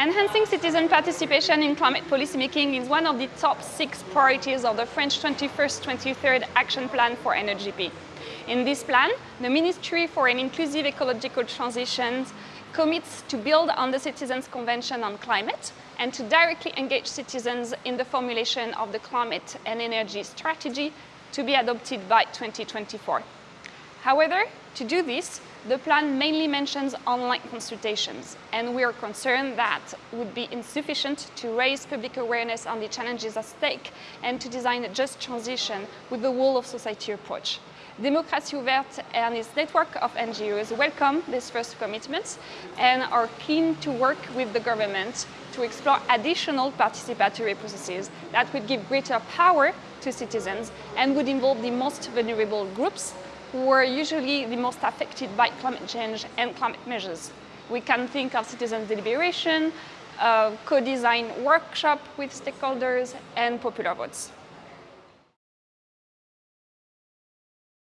Enhancing citizen participation in climate policymaking is one of the top six priorities of the French 21st-23rd Action Plan for NEGP. In this plan, the Ministry for an Inclusive Ecological Transition commits to build on the Citizens' Convention on Climate and to directly engage citizens in the formulation of the climate and energy strategy to be adopted by 2024. However, to do this, the plan mainly mentions online consultations, and we are concerned that would be insufficient to raise public awareness on the challenges at stake and to design a just transition with the whole of society approach. Démocratie Ouverte and its network of NGOs welcome this first commitment and are keen to work with the government to explore additional participatory processes that would give greater power to citizens and would involve the most vulnerable groups who are usually the most affected by climate change and climate measures. We can think of citizens' deliberation, uh, co-design workshop with stakeholders, and popular votes.